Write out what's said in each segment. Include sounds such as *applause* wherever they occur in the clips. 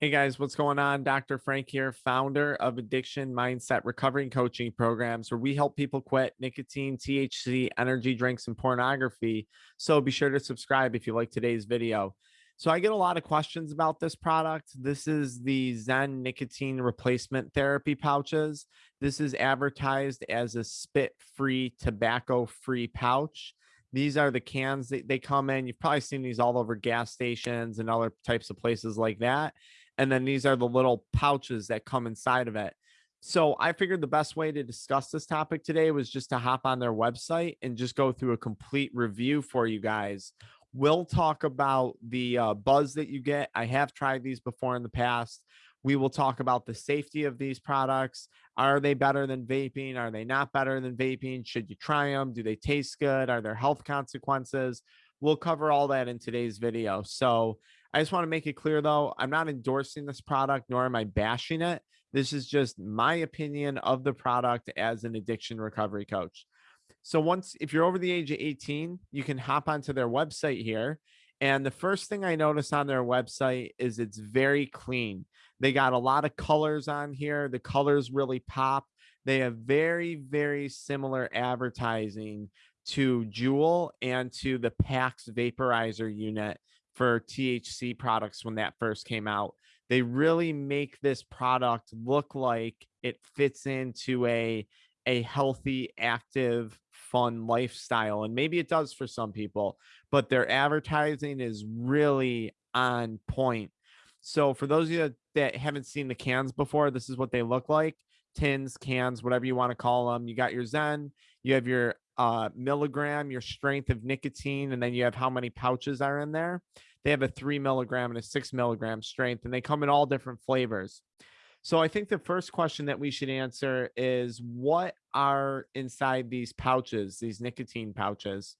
Hey guys, what's going on? Dr. Frank here, founder of Addiction Mindset Recovery Coaching Programs, where we help people quit nicotine, THC, energy drinks, and pornography. So be sure to subscribe if you like today's video. So I get a lot of questions about this product. This is the ZYN nicotine replacement therapy pouches. This is advertised as a spit-free, tobacco-free pouch. These are the cans that they come in. You've probably seen these all over gas stations and other types of places like that and then these are the little pouches that come inside of it. So I figured the best way to discuss this topic today was just to hop on their website and just go through a complete review for you guys. We'll talk about the uh, buzz that you get. I have tried these before in the past. We will talk about the safety of these products. Are they better than vaping? Are they not better than vaping? Should you try them? Do they taste good? Are there health consequences? We'll cover all that in today's video. So I just want to make it clear though, I'm not endorsing this product, nor am I bashing it. This is just my opinion of the product as an addiction recovery coach. So once, if you're over the age of 18, you can hop onto their website here. And the first thing I notice on their website is it's very clean. They got a lot of colors on here. The colors really pop. They have very, very similar advertising to Juul and to the PAX vaporizer unit for THC products when that first came out. They really make this product look like it fits into a a healthy, active, fun lifestyle. And maybe it does for some people, but their advertising is really on point. So for those of you that haven't seen the cans before, this is what they look like. Tins, cans, whatever you want to call them. You got your ZYN, you have your uh, milligram, your strength of nicotine, and then you have how many pouches are in there. They have a three milligram and a six milligram strength, and they come in all different flavors. So I think the first question that we should answer is what are inside these pouches, these nicotine pouches?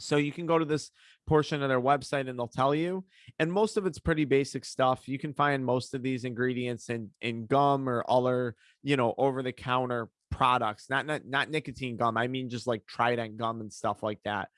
So you can go to this portion of their website and they'll tell you. And most of it's pretty basic stuff. You can find most of these ingredients in in gum or other, you know, over the counter products. Not not not nicotine gum. I mean just like Trident gum and stuff like that.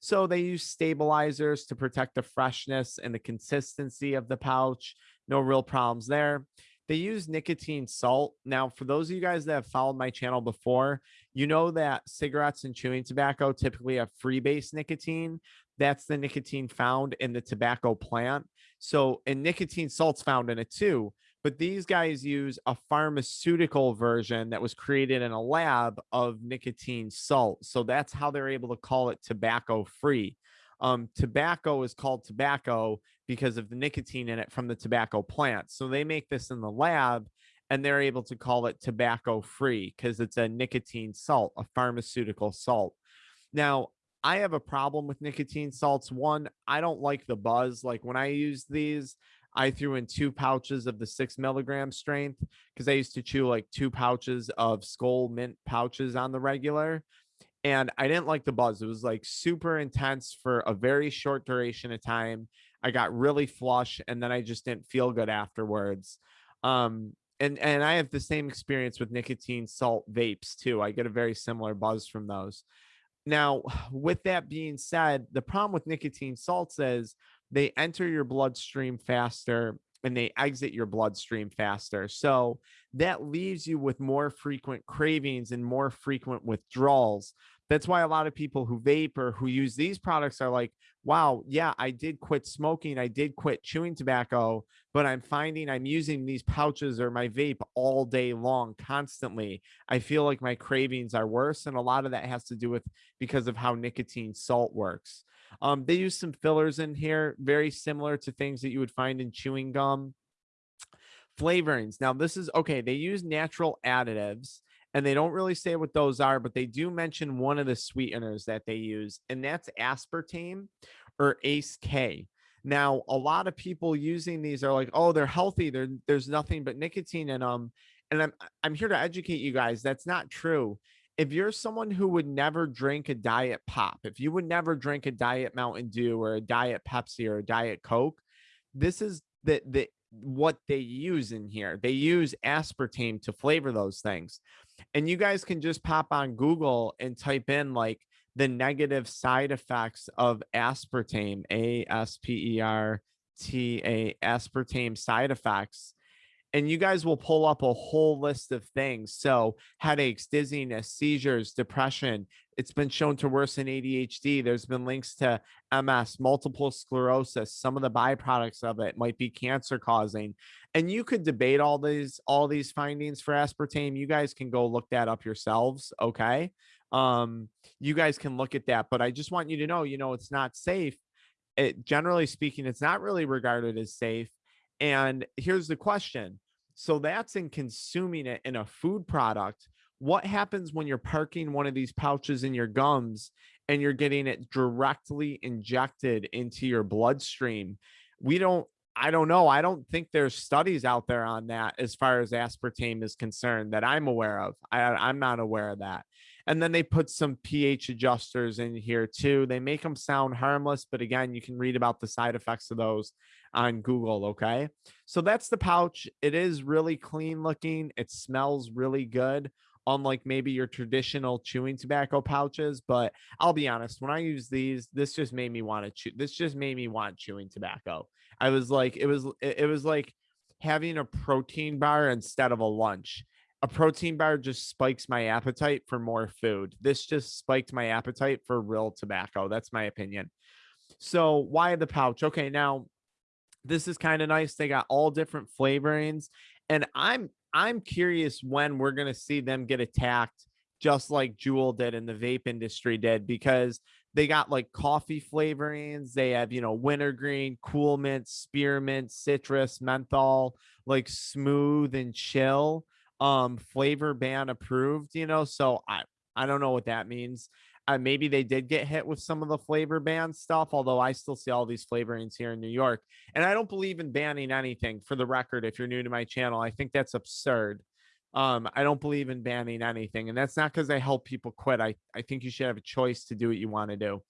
So they use stabilizers to protect the freshness and the consistency of the pouch. No real problems there. They use nicotine salt. Now, for those of you guys that have followed my channel before, you know that cigarettes and chewing tobacco typically have freebase nicotine. That's the nicotine found in the tobacco plant. So, and nicotine salt's found in it too but these guys use a pharmaceutical version that was created in a lab of nicotine salt. So that's how they're able to call it tobacco free. Um, tobacco is called tobacco because of the nicotine in it from the tobacco plant. So they make this in the lab and they're able to call it tobacco free because it's a nicotine salt, a pharmaceutical salt. Now, I have a problem with nicotine salts. One, I don't like the buzz. Like when I use these, I threw in two pouches of the six milligram strength because I used to chew like two pouches of Skoal mint pouches on the regular. And I didn't like the buzz. It was like super intense for a very short duration of time. I got really flush and then I just didn't feel good afterwards. Um, and and I have the same experience with nicotine salt vapes too. I get a very similar buzz from those. Now, *sighs* with that being said, the problem with nicotine salts is they enter your bloodstream faster and they exit your bloodstream faster. So that leaves you with more frequent cravings and more frequent withdrawals. That's why a lot of people who vape or who use these products are like, wow, yeah, I did quit smoking. I did quit chewing tobacco, but I'm finding I'm using these pouches or my vape all day long, constantly. I feel like my cravings are worse. And a lot of that has to do with because of how nicotine salt works. Um, they use some fillers in here, very similar to things that you would find in chewing gum. Flavorings. Now, this is okay. They use natural additives and they don't really say what those are, but they do mention one of the sweeteners that they use, and that's aspartame or ACE K. Now, a lot of people using these are like, oh, they're healthy. They're, there's nothing but nicotine in them. And I'm, I'm here to educate you guys. That's not true if you're someone who would never drink a diet pop, if you would never drink a diet Mountain Dew or a diet Pepsi or a diet Coke, this is the the what they use in here. They use aspartame to flavor those things. And you guys can just pop on Google and type in like the negative side effects of aspartame, A S P E R T A aspartame side effects and you guys will pull up a whole list of things. So, headaches, dizziness, seizures, depression. It's been shown to worsen ADHD. There's been links to MS, multiple sclerosis. Some of the byproducts of it might be cancer causing. And you could debate all these all these findings for aspartame. You guys can go look that up yourselves, okay? Um you guys can look at that, but I just want you to know, you know, it's not safe. It generally speaking, it's not really regarded as safe. And here's the question so that's in consuming it in a food product. What happens when you're parking one of these pouches in your gums and you're getting it directly injected into your bloodstream? We don't I don't know. I don't think there's studies out there on that as far as aspartame is concerned that I'm aware of. I, I'm not aware of that. And then they put some pH adjusters in here too. They make them sound harmless, but again, you can read about the side effects of those on Google. Okay. So that's the pouch. It is really clean looking. It smells really good, unlike maybe your traditional chewing tobacco pouches. But I'll be honest, when I use these, this just made me want to chew. This just made me want chewing tobacco. I was like, it was, it was like having a protein bar instead of a lunch a protein bar just spikes my appetite for more food. This just spiked my appetite for real tobacco. That's my opinion. So why the pouch? Okay, now this is kind of nice. They got all different flavorings and I'm I'm curious when we're going to see them get attacked just like Juul did and the vape industry did because they got like coffee flavorings. They have, you know, wintergreen, cool mint, spearmint, citrus, menthol, like smooth and chill um flavor ban approved you know so i i don't know what that means uh, maybe they did get hit with some of the flavor ban stuff although i still see all these flavorings here in new york and i don't believe in banning anything for the record if you're new to my channel i think that's absurd um i don't believe in banning anything and that's not because i help people quit i i think you should have a choice to do what you want to do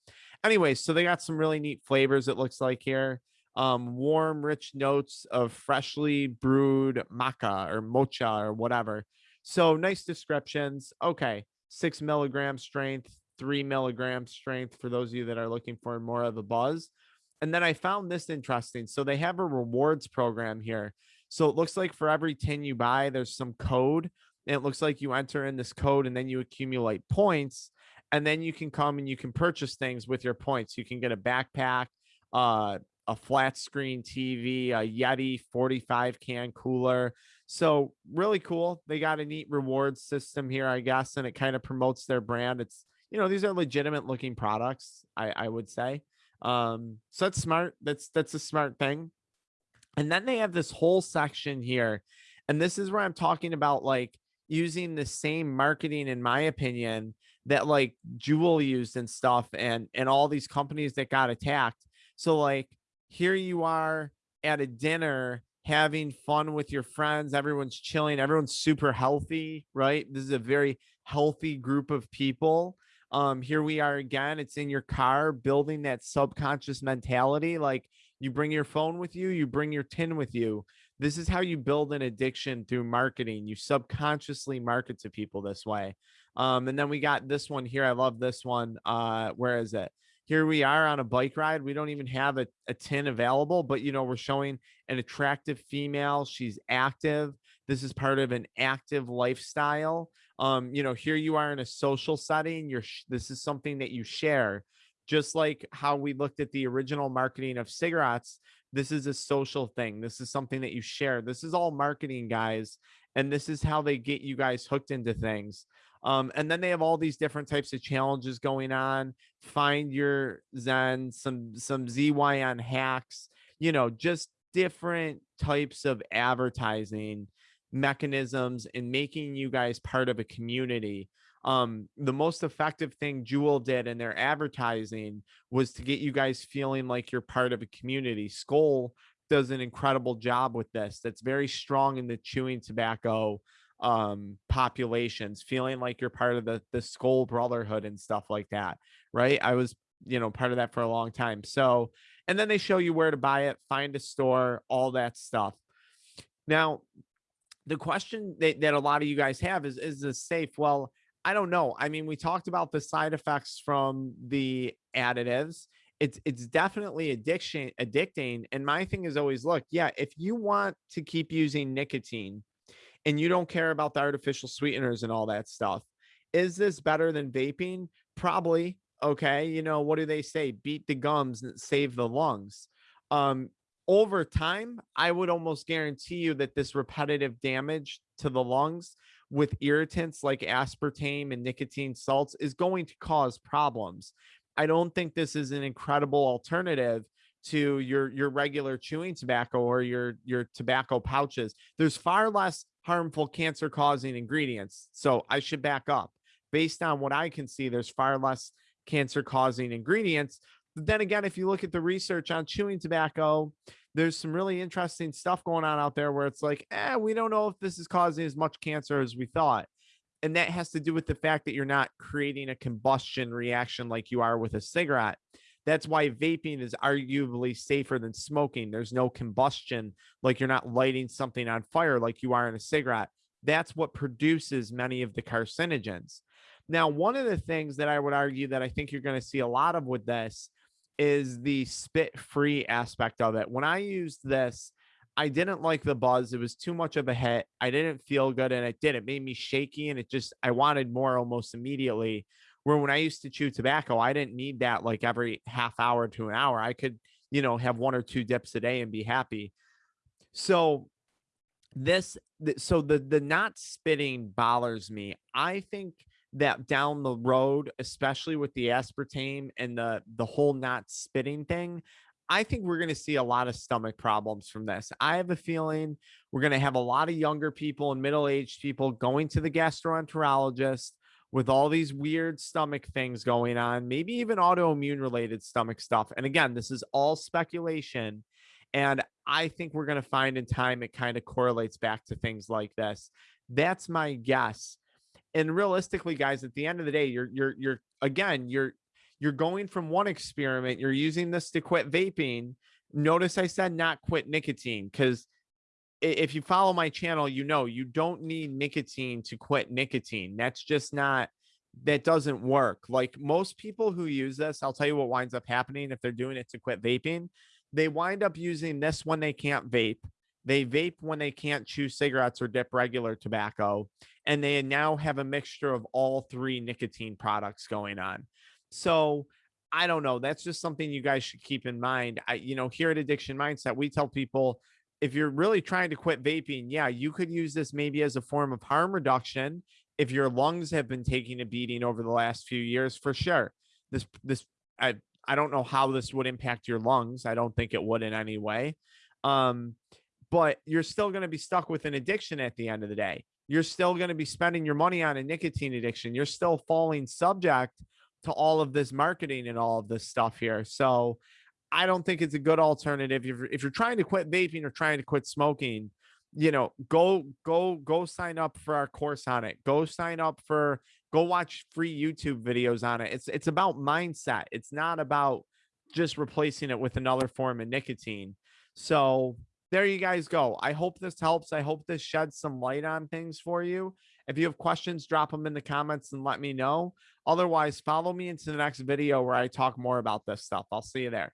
anyways so they got some really neat flavors it looks like here um, warm, rich notes of freshly brewed maca or mocha or whatever. So nice descriptions. Okay, six milligram strength, three milligram strength for those of you that are looking for more of the buzz. And then I found this interesting. So they have a rewards program here. So it looks like for every 10 you buy, there's some code. And it looks like you enter in this code and then you accumulate points. And then you can come and you can purchase things with your points. You can get a backpack, uh, a flat screen TV, a Yeti 45 can cooler. So really cool. They got a neat reward system here, I guess, and it kind of promotes their brand. It's you know these are legitimate looking products, I I would say. Um, so that's smart. That's that's a smart thing. And then they have this whole section here, and this is where I'm talking about like using the same marketing, in my opinion, that like Juul used and stuff, and and all these companies that got attacked. So like here you are at a dinner having fun with your friends everyone's chilling everyone's super healthy right this is a very healthy group of people um here we are again it's in your car building that subconscious mentality like you bring your phone with you you bring your tin with you this is how you build an addiction through marketing you subconsciously market to people this way um and then we got this one here i love this one uh where is it here we are on a bike ride. We don't even have a, a tin available, but you know, we're showing an attractive female. She's active. This is part of an active lifestyle. Um, you know, here you are in a social setting. You're this is something that you share, just like how we looked at the original marketing of cigarettes. This is a social thing. This is something that you share. This is all marketing, guys. And this is how they get you guys hooked into things. Um, and then they have all these different types of challenges going on. Find your ZYN, some some ZYN hacks, you know, just different types of advertising mechanisms and making you guys part of a community. Um, the most effective thing Juul did in their advertising was to get you guys feeling like you're part of a community. Skoal does an incredible job with this. That's very strong in the chewing tobacco um populations feeling like you're part of the the Skoal brotherhood and stuff like that right i was you know part of that for a long time so and then they show you where to buy it find a store all that stuff now the question that, that a lot of you guys have is is this safe well i don't know i mean we talked about the side effects from the additives it's it's definitely addiction addicting. And my thing is always look, yeah, if you want to keep using nicotine and you don't care about the artificial sweeteners and all that stuff, is this better than vaping? Probably. Okay. You know, what do they say? Beat the gums and save the lungs. Um, over time, I would almost guarantee you that this repetitive damage to the lungs with irritants like aspartame and nicotine salts is going to cause problems. I don't think this is an incredible alternative to your your regular chewing tobacco or your your tobacco pouches. There's far less harmful cancer causing ingredients. So I should back up. Based on what I can see, there's far less cancer causing ingredients. But then again, if you look at the research on chewing tobacco, there's some really interesting stuff going on out there where it's like, eh, we don't know if this is causing as much cancer as we thought. And that has to do with the fact that you're not creating a combustion reaction like you are with a cigarette. That's why vaping is arguably safer than smoking. There's no combustion, like you're not lighting something on fire like you are in a cigarette. That's what produces many of the carcinogens. Now, one of the things that I would argue that I think you're going to see a lot of with this is the spit free aspect of it. When I used this, I didn't like the buzz. It was too much of a hit. I didn't feel good and it did. It made me shaky and it just, I wanted more almost immediately. Where when I used to chew tobacco, I didn't need that like every half hour to an hour. I could, you know, have one or two dips a day and be happy. So this, so the, the not spitting bothers me. I think that down the road, especially with the aspartame and the the whole not spitting thing, I think we're going to see a lot of stomach problems from this. I have a feeling we're going to have a lot of younger people and middle-aged people going to the gastroenterologist with all these weird stomach things going on, maybe even autoimmune related stomach stuff. And again, this is all speculation. And I think we're going to find in time it kind of correlates back to things like this. That's my guess and realistically guys at the end of the day you're you're you're again you're you're going from one experiment you're using this to quit vaping. Notice i said not quit nicotine because if you follow my channel you know you don't need nicotine to quit nicotine. That's just not that doesn't work. Like most people who use this i'll tell you what winds up happening if they're doing it to quit vaping. They wind up using this when they can't vape they vape when they can't chew cigarettes or dip regular tobacco. And they now have a mixture of all three nicotine products going on. So I don't know. That's just something you guys should keep in mind. I, you know, here at Addiction Mindset, we tell people if you're really trying to quit vaping, yeah, you could use this maybe as a form of harm reduction if your lungs have been taking a beating over the last few years, for sure. This, this, I, I don't know how this would impact your lungs. I don't think it would in any way. Um, but you're still going to be stuck with an addiction at the end of the day. You're still going to be spending your money on a nicotine addiction. You're still falling subject to all of this marketing and all of this stuff here. So I don't think it's a good alternative. If you're, if you're trying to quit vaping or trying to quit smoking, you know, go, go, go sign up for our course on it. Go sign up for, go watch free YouTube videos on it. It's, it's about mindset. It's not about just replacing it with another form of nicotine. So there you guys go. I hope this helps. I hope this sheds some light on things for you. If you have questions, drop them in the comments and let me know. Otherwise, follow me into the next video where I talk more about this stuff. I'll see you there.